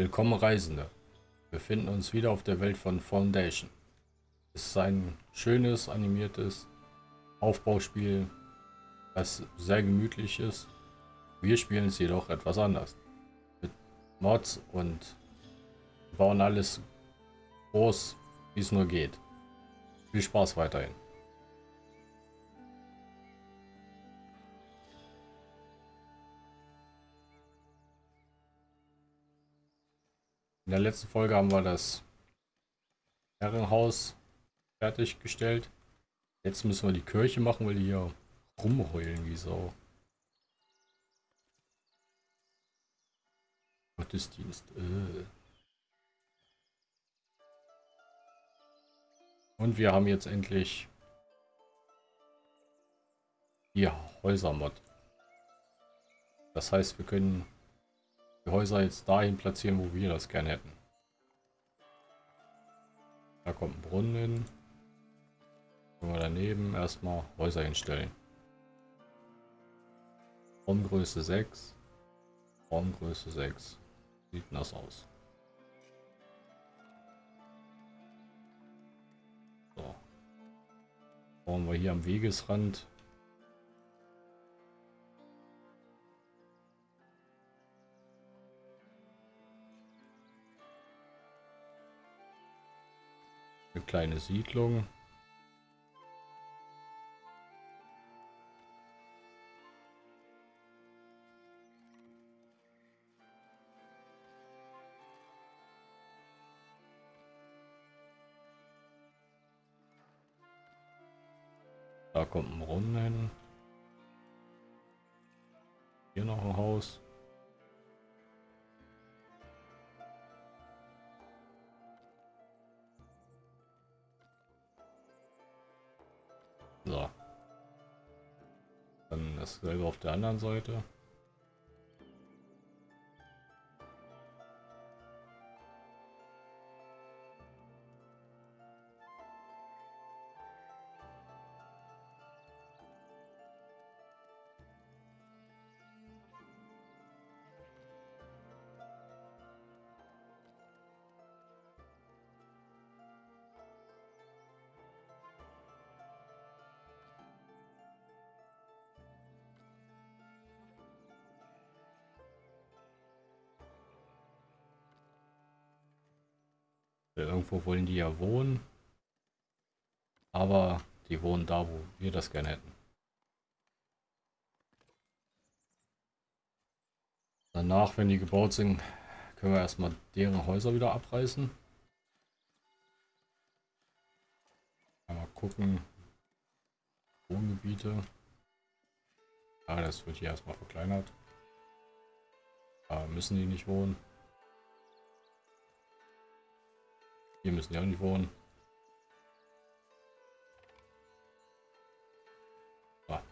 Willkommen Reisende. Wir befinden uns wieder auf der Welt von Foundation. Es ist ein schönes, animiertes Aufbauspiel, das sehr gemütlich ist. Wir spielen es jedoch etwas anders. Mit Mods und bauen alles groß, wie es nur geht. Viel Spaß weiterhin. In der letzten Folge haben wir das Herrenhaus fertiggestellt. Jetzt müssen wir die Kirche machen, weil die hier rumheulen wie Sau. Gottesdienst. Äh. Und wir haben jetzt endlich die Häusermod. Das heißt, wir können die Häuser jetzt dahin platzieren, wo wir das gerne hätten. Da kommt ein Brunnen hin. Können wir daneben erstmal Häuser hinstellen. Raumgröße 6. Raumgröße 6. Sieht das aus. So. Bauen wir hier am Wegesrand Eine kleine Siedlung. Da kommt ein Brunnen. Hier noch ein Haus. Dasselbe auf der anderen Seite. Irgendwo wollen die ja wohnen. Aber die wohnen da, wo wir das gerne hätten. Danach, wenn die gebaut sind, können wir erstmal deren Häuser wieder abreißen. Mal gucken. Wohngebiete. Ja, das wird hier erstmal verkleinert. Da müssen die nicht wohnen. Hier müssen ja nicht wohnen. Ah.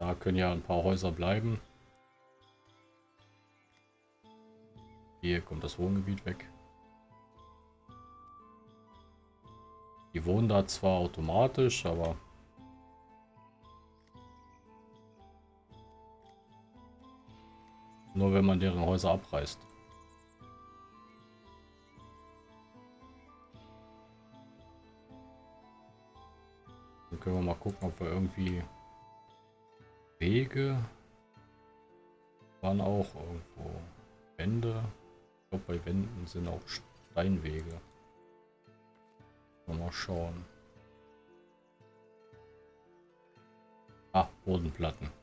Da können ja ein paar Häuser bleiben. Hier kommt das Wohngebiet weg. Die wohnen da zwar automatisch, aber Nur wenn man deren Häuser abreißt. Dann können wir mal gucken, ob wir irgendwie Wege waren auch irgendwo Wände. Ich glaube, bei Wänden sind auch Steinwege. Mal schauen. Ah, Bodenplatten.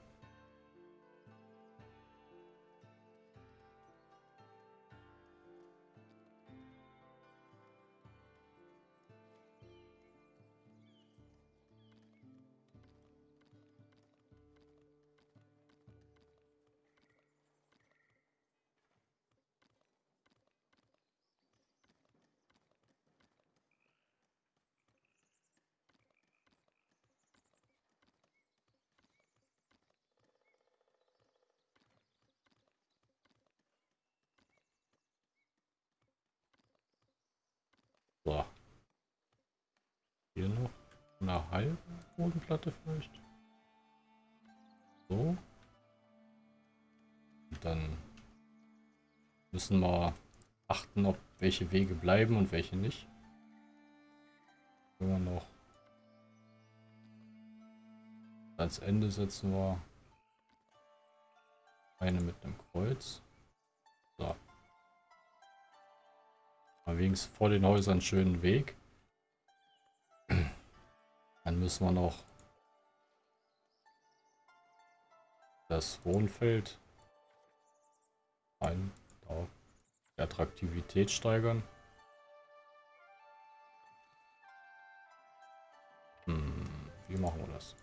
Hier noch eine halbe Bodenplatte vielleicht. So. Und dann müssen wir achten, ob welche Wege bleiben und welche nicht. Immer noch ans Ende setzen wir eine mit einem Kreuz. So. Mal wenigstens vor den Häusern einen schönen Weg. Dann müssen wir noch das Wohnfeld ein, da, die Attraktivität steigern. Hm, wie machen wir das?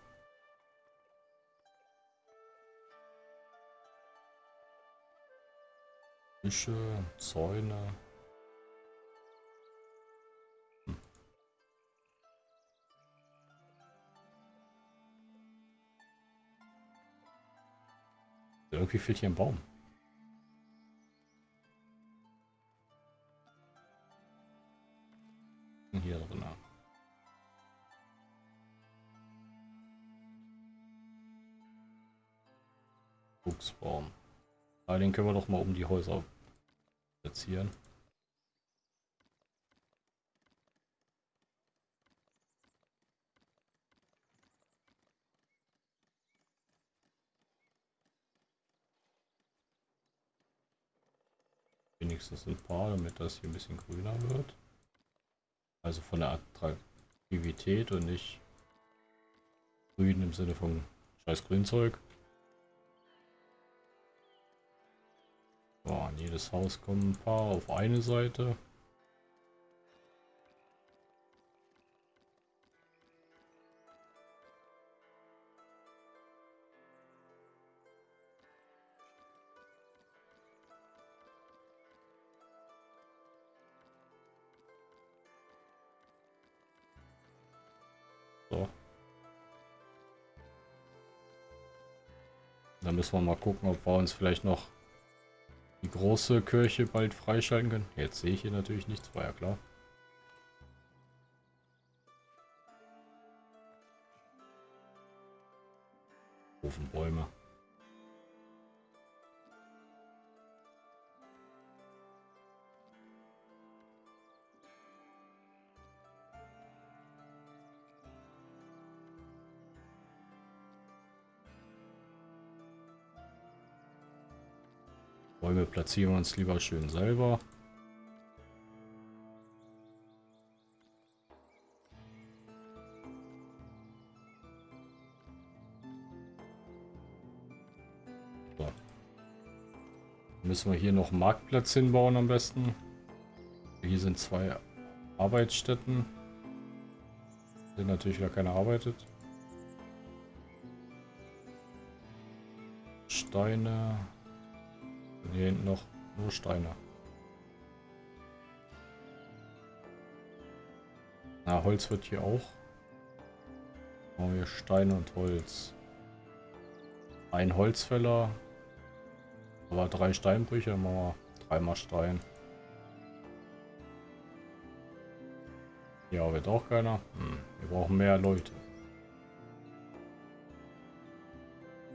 Büsche, Zäune. Irgendwie fehlt hier ein Baum. Hier drin. Buchsbaum. Ah, den können wir doch mal um die Häuser platzieren. Wenigstens ein paar, damit das hier ein bisschen grüner wird. Also von der Attraktivität und nicht grün im Sinne von scheiß Grünzeug. So, an jedes Haus kommen ein paar auf eine Seite. Müssen wir mal gucken, ob wir uns vielleicht noch die große Kirche bald freischalten können. Jetzt sehe ich hier natürlich nichts, war ja klar. Ofenbäume. Bäume platzieren wir uns lieber schön selber. So. Müssen wir hier noch einen Marktplatz hinbauen am besten. Hier sind zwei Arbeitsstätten. Sind natürlich wieder keiner arbeitet. Steine. Hier hinten noch nur Steine. Na, Holz wird hier auch. Machen wir Steine und Holz. Ein Holzfäller. Aber drei Steinbrüche. Machen wir dreimal Stein. Ja, wird auch keiner. Hm, wir brauchen mehr Leute.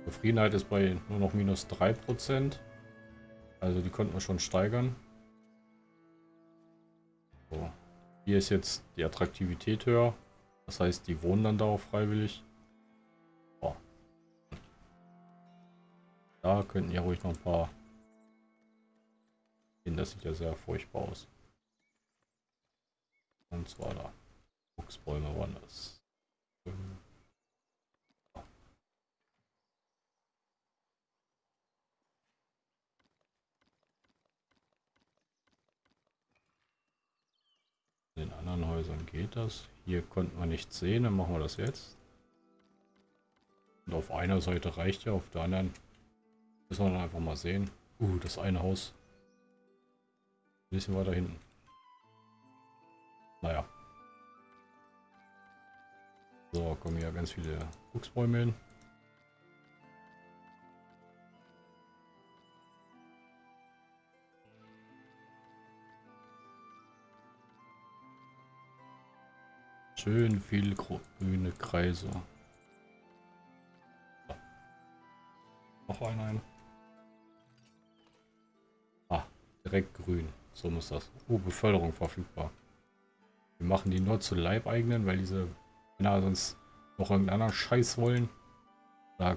Zufriedenheit ist bei nur noch minus 3%. Also die konnten wir schon steigern. So. Hier ist jetzt die Attraktivität höher. Das heißt, die wohnen dann da auch freiwillig. Oh. Da könnten ja ruhig noch ein paar... Das sieht ja sehr furchtbar aus. Und zwar da. Fuchsbäume waren das. Anderen Häusern geht das. Hier konnten wir nichts sehen, dann machen wir das jetzt. Und auf einer Seite reicht ja, auf der anderen müssen wir dann einfach mal sehen. Uh, das eine Haus. Ein bisschen weiter hinten. Naja. So, kommen hier ganz viele Buchsbäume hin. Schön viel grüne Kreise. Noch einen ein. Ah, direkt grün. So muss das. Oh, Beförderung verfügbar. Wir machen die nur zu Leibeigenen, weil diese Männer sonst noch irgendeinen anderen Scheiß wollen. Da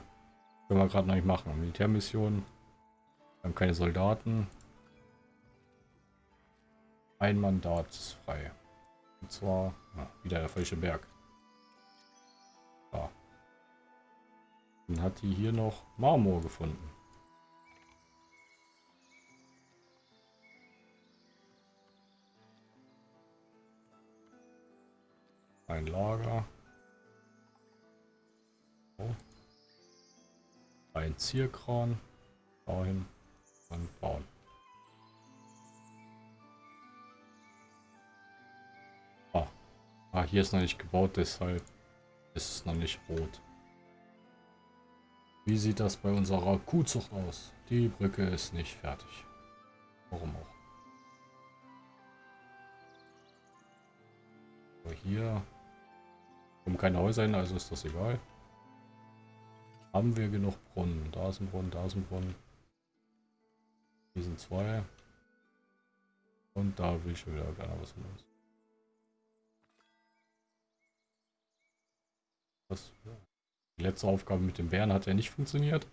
können wir gerade noch nicht machen. Militärmission. Wir haben keine Soldaten. Ein Mandat ist frei. Und zwar ja, wieder der falsche Berg. Ja. Dann hat die hier noch Marmor gefunden. Ein Lager. So. Ein Zierkran. Dahin und bauen. Ah, hier ist noch nicht gebaut, deshalb ist es noch nicht rot. Wie sieht das bei unserer Kuhzucht aus? Die Brücke ist nicht fertig. Warum auch? So, hier kommen keine Häuser hin, also ist das egal. Haben wir genug Brunnen? Da ist ein Brunnen, da ist ein Brunnen. Hier sind zwei. Und da will schon wieder keiner was von uns. Das, die letzte Aufgabe mit dem Bären hat ja nicht funktioniert.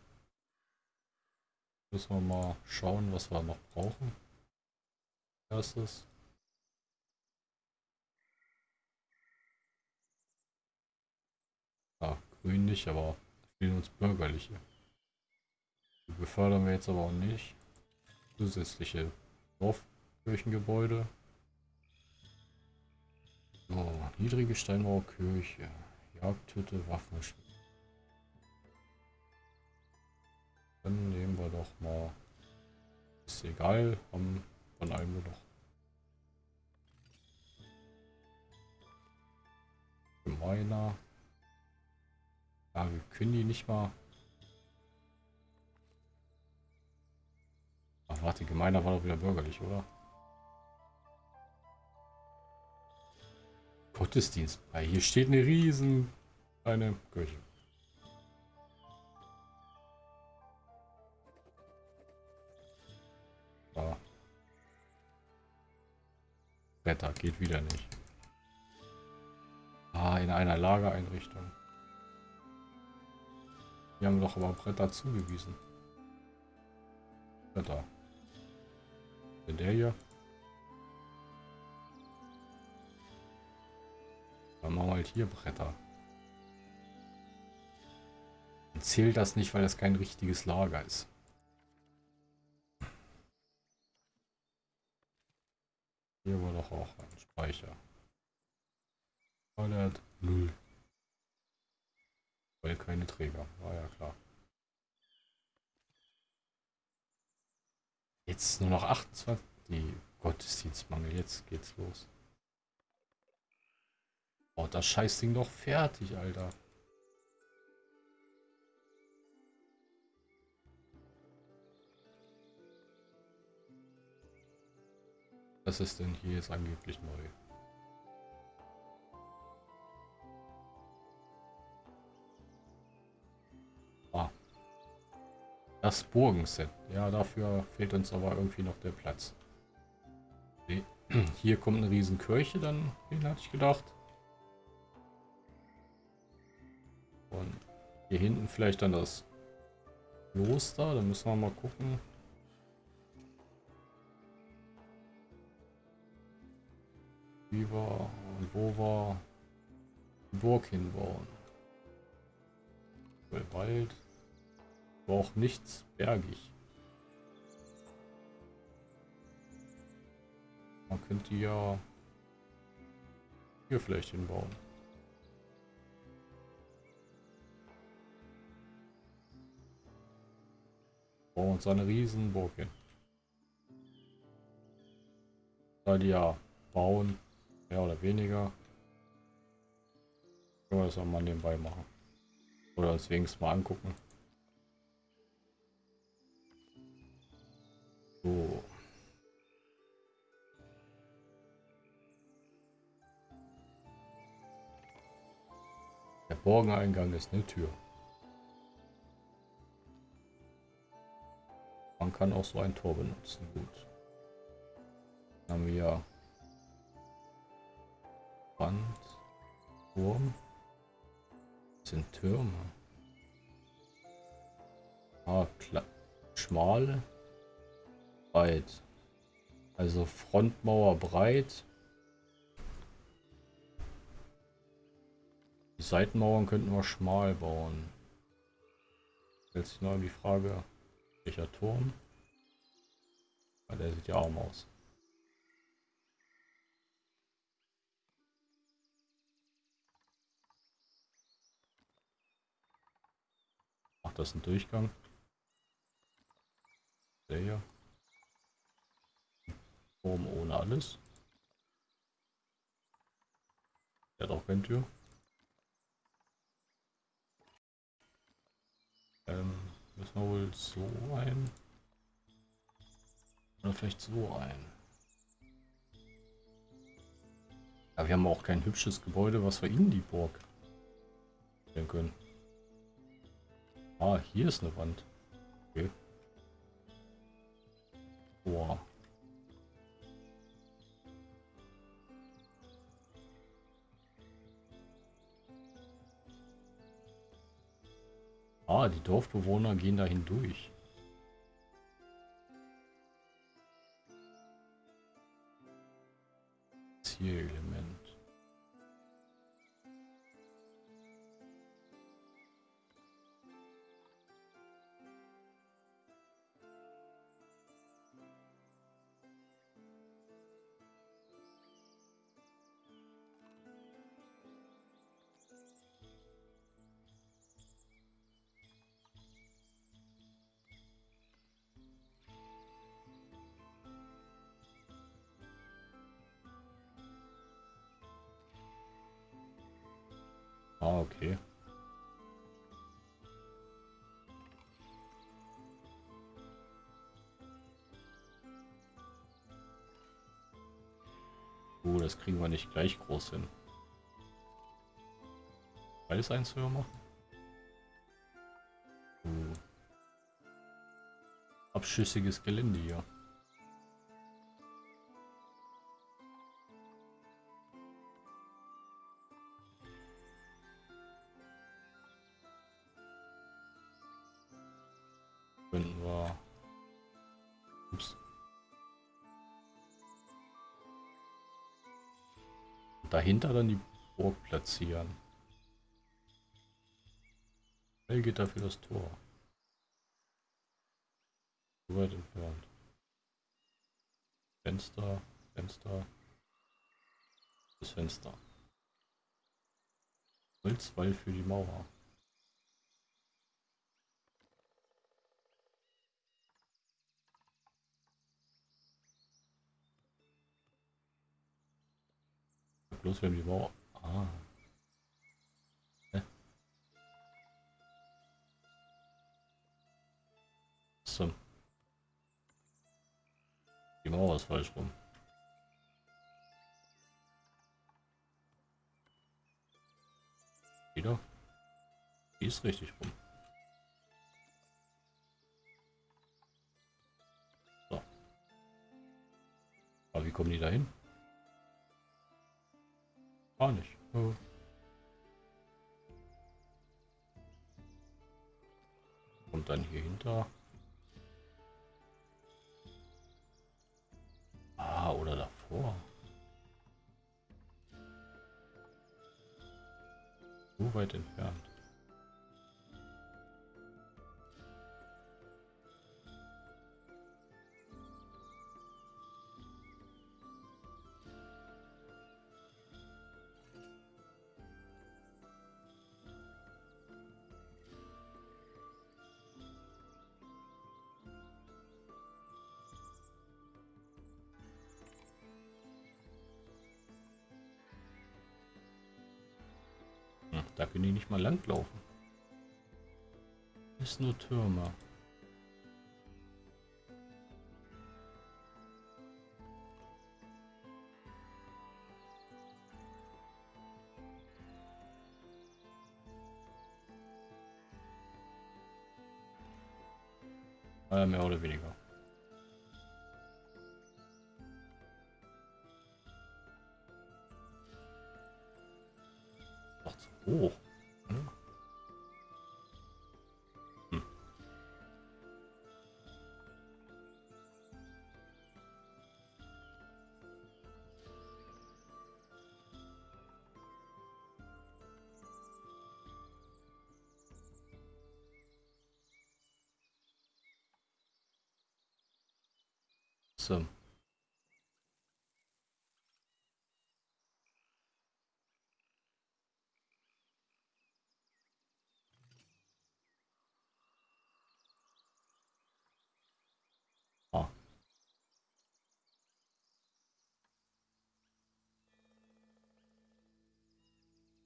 Müssen wir mal schauen, was wir noch brauchen. Erstes. Ja, grün nicht, aber fehlen uns bürgerliche. Die befördern wir jetzt aber auch nicht. Zusätzliche Dorfkirchengebäude. So, niedrige Steinmauerkirche. Jagdhütte, Waffenschmied. Dann nehmen wir doch mal. Ist egal, haben von allem noch. Gemeiner. Ja, wir können die nicht mal. Ach, warte, Gemeiner war doch wieder bürgerlich, oder? Gottesdienst. Hier steht eine riesen eine Kirche. Da. Wetter geht wieder nicht. Ah, in einer Lagereinrichtung. Wir haben doch aber Bretter zugewiesen. Bretter. Denn der hier? Dann machen wir halt hier Bretter. Dann zählt das nicht, weil das kein richtiges Lager ist. Hier war doch auch ein Speicher. Toilette null. Weil keine Träger. War ja klar. Jetzt nur noch 28. Die Gottesdienstmangel. Jetzt geht's los. Oh, das Scheißding doch fertig, Alter. Was ist denn hier jetzt angeblich neu? Das Burgenset. Ja, dafür fehlt uns aber irgendwie noch der Platz. Hier kommt eine riesen Kirche dann hin, hatte ich gedacht. Hier hinten vielleicht dann das Kloster. Da müssen wir mal gucken. Wie wir und wo wir Burg hinbauen. Wald auch nichts bergig. Man könnte ja hier vielleicht hinbauen. Bauen uns eine Riesenburg hin. Da die ja bauen, mehr oder weniger, können wir das auch mal nebenbei machen. Oder uns wenigstens mal angucken. So. Der Borgeneingang ist eine Tür. Man kann auch so ein Tor benutzen. Gut. Dann haben wir Wand, Turm. Das sind Türme. Ah, klar. Schmal. Breit. Also Frontmauer breit. Die Seitenmauern könnten wir schmal bauen. Stellt sich noch die Frage, welcher Turm? Weil der sieht ja arm aus. Macht das ein Durchgang? Der hier. Turm ohne alles. Der hat auch keine Tür. Ähm, müssen wir wohl so ein. Oder vielleicht so ein. Ja, wir haben auch kein hübsches Gebäude, was wir in die Burg stellen können. Ah, hier ist eine Wand. Okay. Boah. Ah, die Dorfbewohner gehen da hindurch. Zierelement. Uh, das kriegen wir nicht gleich groß hin. Beides eins höher machen? Uh. Abschüssiges Gelände hier. Dahinter dann die Burg platzieren. Schnell geht dafür das Tor. So weit entfernt. Fenster, Fenster. Das Fenster. Holzwall für die Mauer. Bloß wenn die Mauer. Ah. So. Die Mauer ist falsch rum. Wieder? Die ist richtig rum. So. Aber wie kommen die da hin? Gar nicht. Oh. Und dann hier hinter. Ah, oder davor. So weit entfernt. Da können die nicht mal langlaufen. Ist nur Türme. Äh, mehr oder weniger. Doch zu hoch.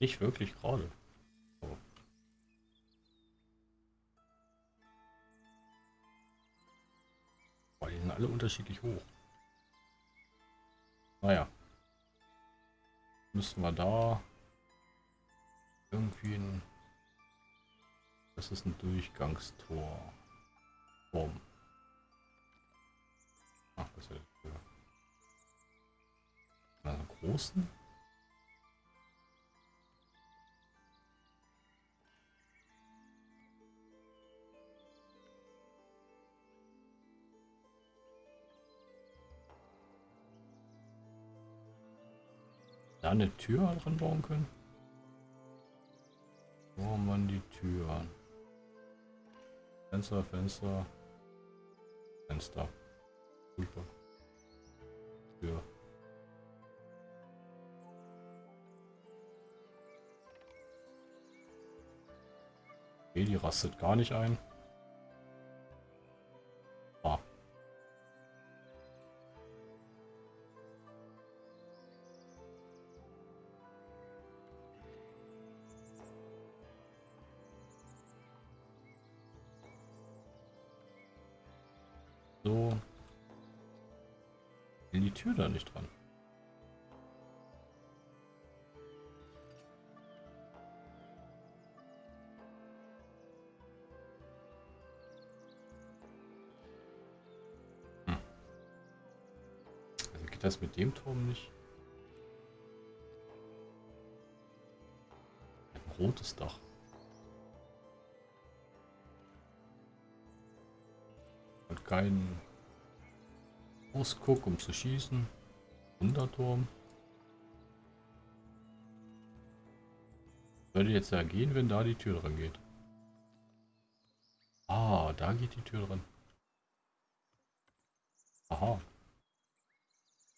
Nicht wirklich gerade. Oh. Boah, die sind alle unterschiedlich hoch. Naja. Müssen wir da irgendwie ein... Das ist ein Durchgangstor. Turm. Ach, das ist ja. Also großen? Da eine Tür dran bauen können? Wo haben wir die Tür? Fenster, Fenster, Fenster. Super. Tür. Okay, die rastet gar nicht ein. So. Will die Tür da nicht dran? Hm. Also geht das mit dem Turm nicht? Ein rotes Dach. Und kein Ausguck, um zu schießen. Wunderturm. Würde jetzt ja gehen, wenn da die Tür dran geht. Ah, da geht die Tür dran. Aha.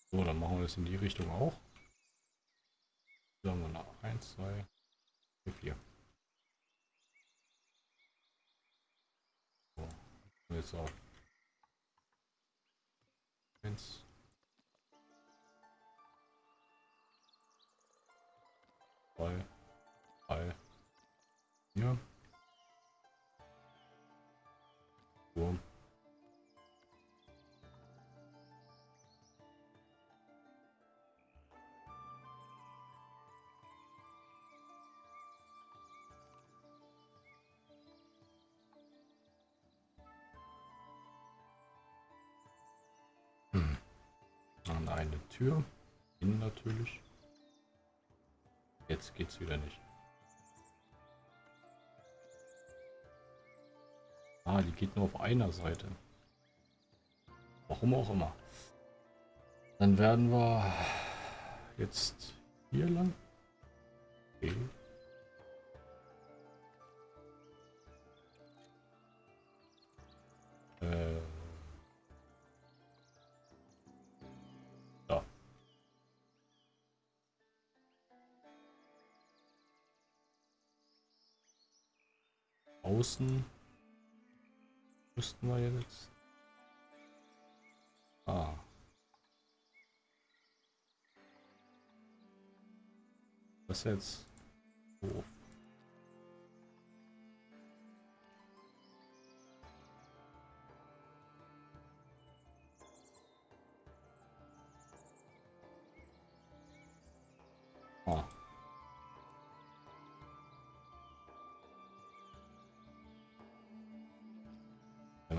So, dann machen wir das in die Richtung auch. Sagen wir nach 1, 2, 4. So, jetzt auf 1. Zwei, drei, vier. Wurm. Dann eine Tür. Innen natürlich. Jetzt geht's wieder nicht. Ah, die geht nur auf einer Seite. Warum auch immer. Dann werden wir jetzt hier lang. Okay. Äh. Außen müssten wir jetzt. Ah. Ist jetzt doof.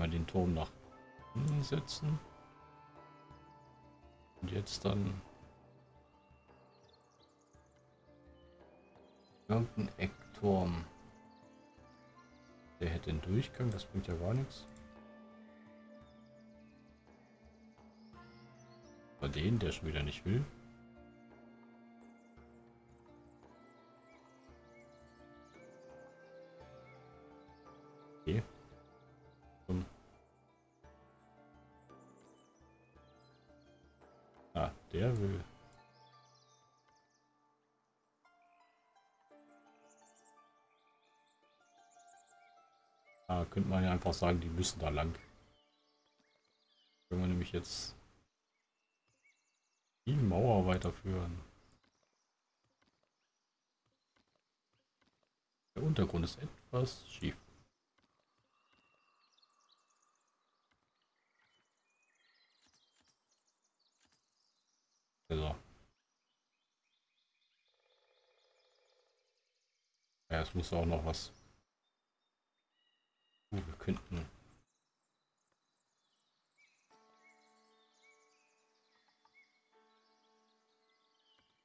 Einmal den Turm nach innen setzen. Und jetzt dann irgendein Eckturm. Der hätte einen Durchgang, das bringt ja gar nichts. Bei den, der schon wieder nicht will. Okay. Einfach sagen, die müssen da lang. Können wir nämlich jetzt die Mauer weiterführen. Der Untergrund ist etwas schief. Also. Ja, es muss auch noch was. Könnten.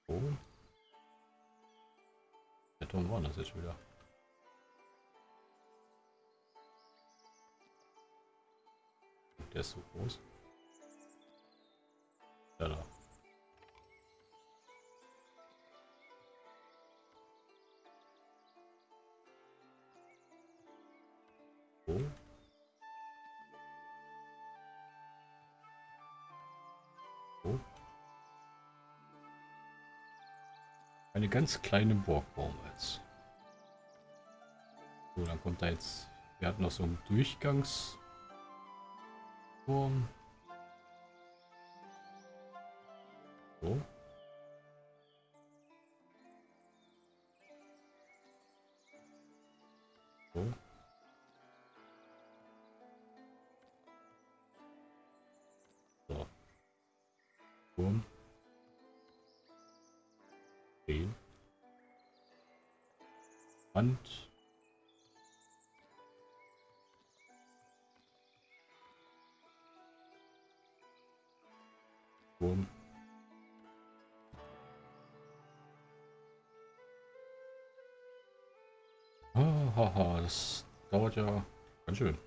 Oh. Der Turm war das jetzt wieder. Der ist so groß. Ja, da. So. So. Eine ganz kleine Burg bauen wir jetzt. So, dann kommt da jetzt... Wir hatten noch so einen Durchgangsturm. So. So. Turm. Okay. Wand. Turm. Ah, haha, das dauert ja ganz schön.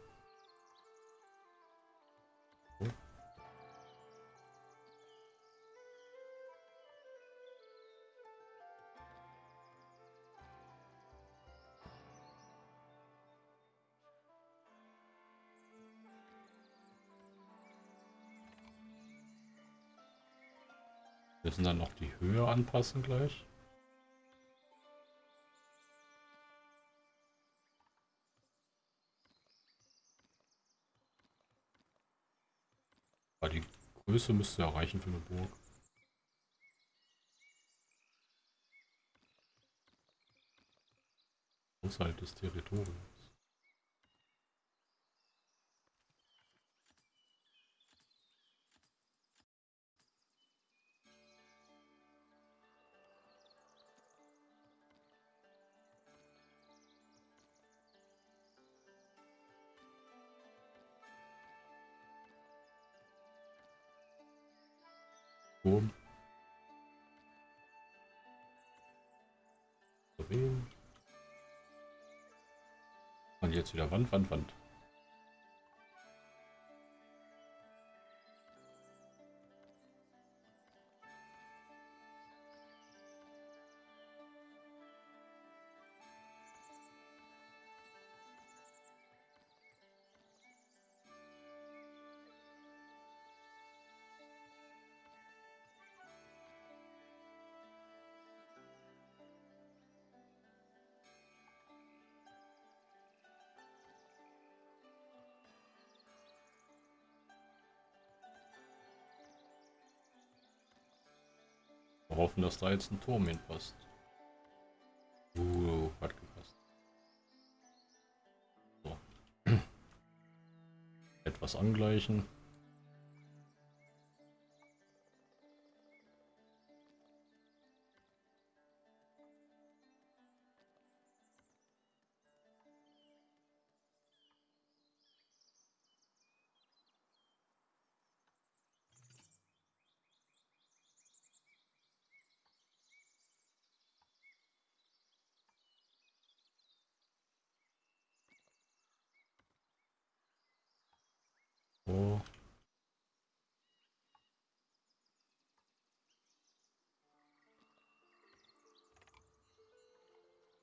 Müssen dann noch die Höhe anpassen gleich. Aber die Größe müsste ja reichen für eine Burg. Außerhalb des Territoriums. Turm. Und jetzt wieder Wand, Wand, Wand. Hoffen, dass da jetzt ein Turm hinpasst. Uh, hat gepasst. So. Etwas angleichen.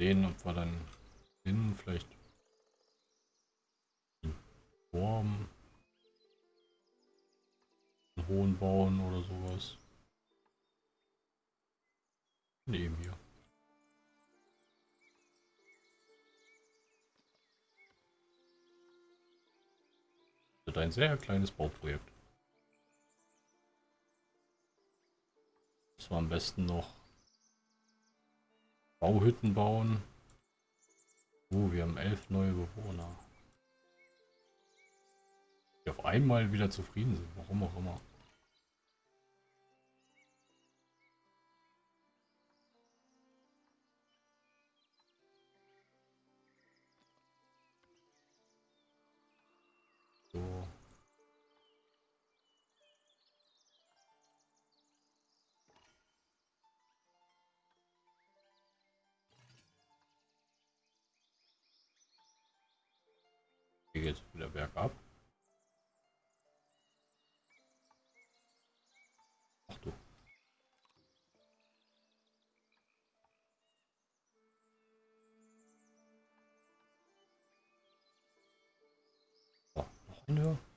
Sehen, ob wir dann innen vielleicht einen Turm, einen hohen bauen oder sowas. Neben hier. wird ein sehr kleines Bauprojekt. Das war am besten noch Bauhütten bauen. Uh, wir haben elf neue Bewohner. Die auf einmal wieder zufrieden sind, warum auch immer. Geht wieder bergab. Ach du. So, noch eine. Okay.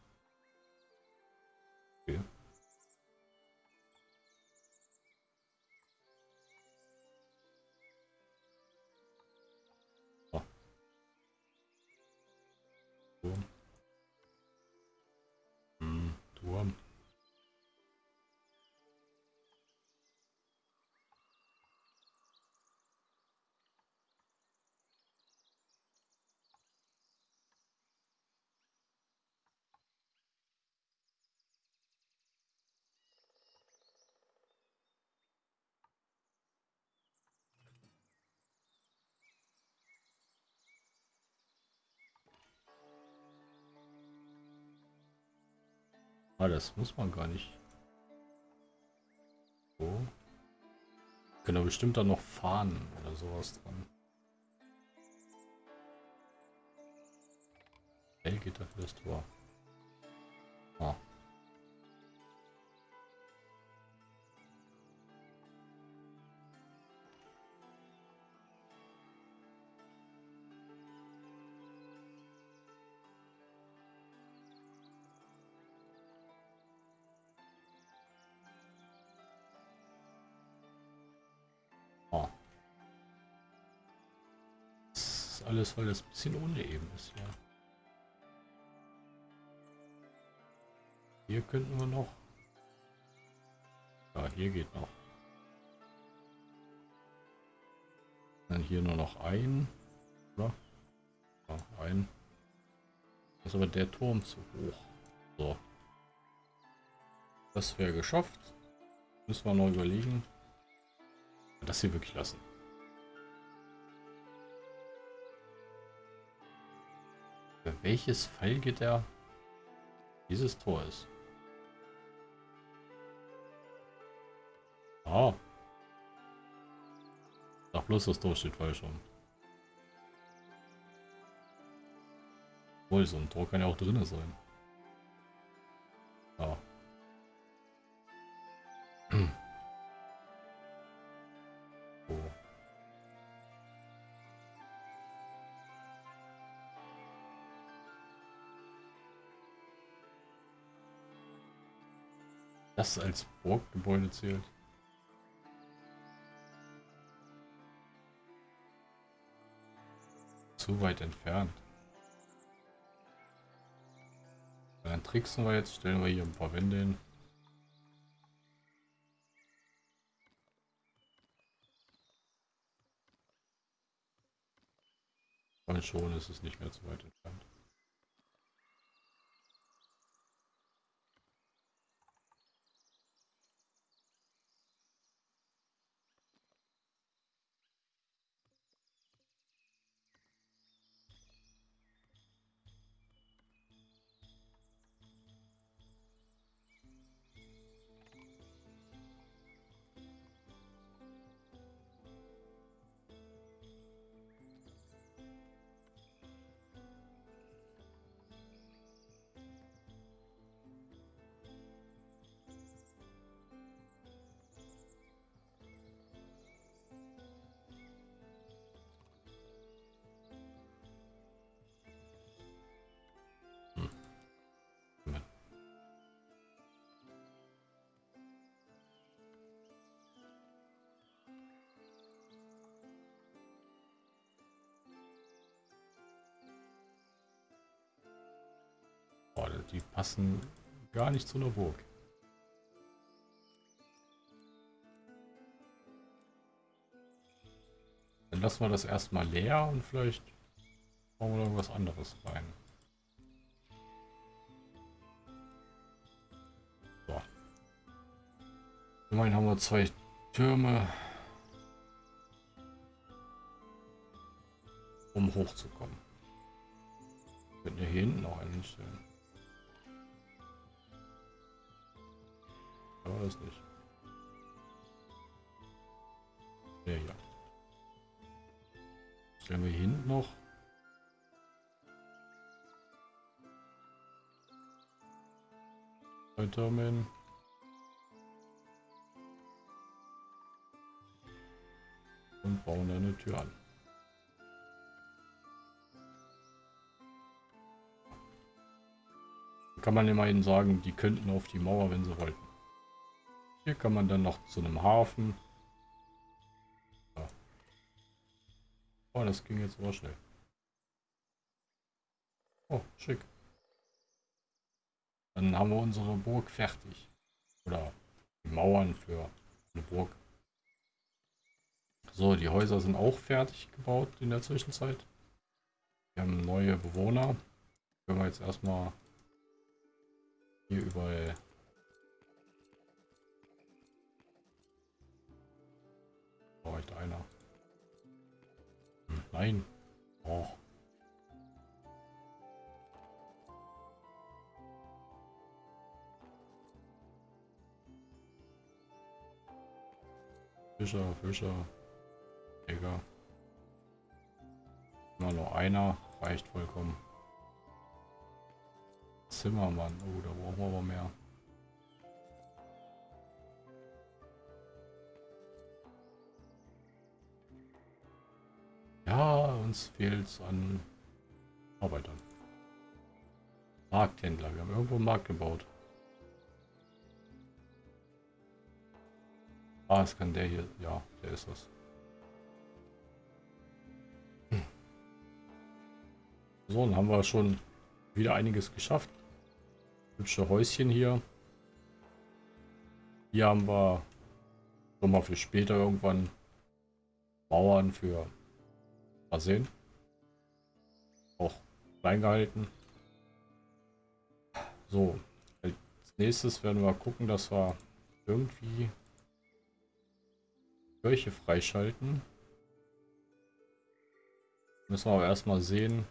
Ah, das muss man gar nicht. So. Können wir bestimmt dann noch fahren oder sowas dran. Hell geht dafür das Tor. Alles, weil das ein bisschen uneben ist, ja. Hier könnten wir noch. Ja, hier geht noch. Dann hier nur noch ein. Oder? Ja, ein. ist aber der Turm zu hoch. So. Das wäre geschafft. Müssen wir noch überlegen. Das hier wirklich lassen. Für welches Pfeilgitter dieses Tor ist. Ah. Ach, bloß das Tor steht falsch rum. Wohl, so ein Tor kann ja auch drinne sein. Ah. Das als Burggebäude zählt. Zu weit entfernt. Dann tricksen wir jetzt, stellen wir hier ein paar Wände hin. Und schon ist es nicht mehr zu weit entfernt. Die passen gar nicht zu einer Burg. Dann lassen wir das erstmal leer und vielleicht bauen wir irgendwas anderes rein. So. Immerhin haben wir zwei Türme, um hochzukommen. Wir könnten hier hinten noch einen Aber das nicht. Ja, ja. Stellen wir hinten noch. Türme Und bauen eine Tür an. Kann man immerhin sagen, die könnten auf die Mauer, wenn sie wollten. Hier kann man dann noch zu einem Hafen. Oh, das ging jetzt aber schnell. Oh, schick. Dann haben wir unsere Burg fertig. Oder die Mauern für eine Burg. So, die Häuser sind auch fertig gebaut in der Zwischenzeit. Wir haben neue Bewohner. Können wir jetzt erstmal hier überall Braucht einer. Nein. Oh. Fischer, Fischer. Digga. Immer nur einer. Reicht vollkommen. Zimmermann. Oh, da brauchen wir aber mehr. Ja, uns fehlt es an Arbeitern. Markthändler. Wir haben irgendwo einen Markt gebaut. Ah, es kann der hier. Ja, der ist das. So, dann haben wir schon wieder einiges geschafft. Hübsche Häuschen hier. Hier haben wir schon mal für später irgendwann Bauern für Mal sehen. Auch klein gehalten. So, als nächstes werden wir gucken, dass wir irgendwie Kirche freischalten. Müssen wir aber erstmal sehen.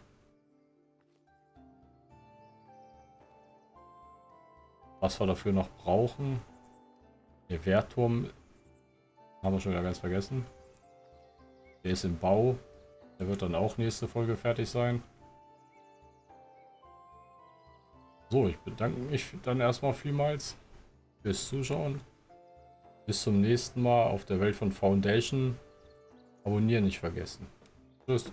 Was wir dafür noch brauchen. Der Wehrturm haben wir schon wieder ganz vergessen. Der ist im Bau. Der wird dann auch nächste Folge fertig sein. So, ich bedanke mich dann erstmal vielmals fürs Zuschauen. Bis zum nächsten Mal auf der Welt von Foundation. Abonnieren nicht vergessen. Tschüss.